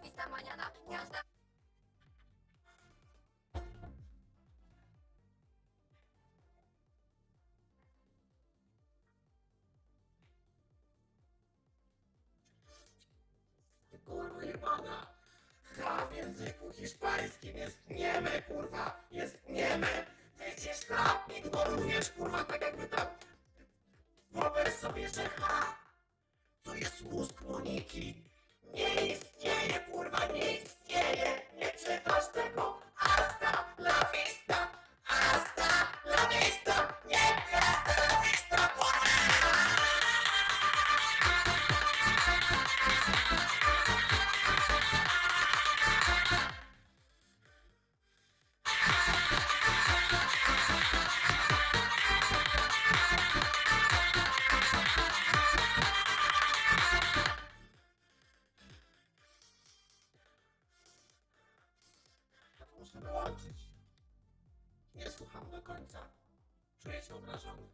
Lista mañana, każda... Kurwa jebana! H w języku hiszpańskim jest nieme, kurwa! Jest nieme! Widzisz, H ignorujesz, kurwa, tak jakby tam... Wyobraź sobie, że H to jest mózg Moniki! Muszę wyłączyć. Nie słucham do końca. Czuję się obrażony.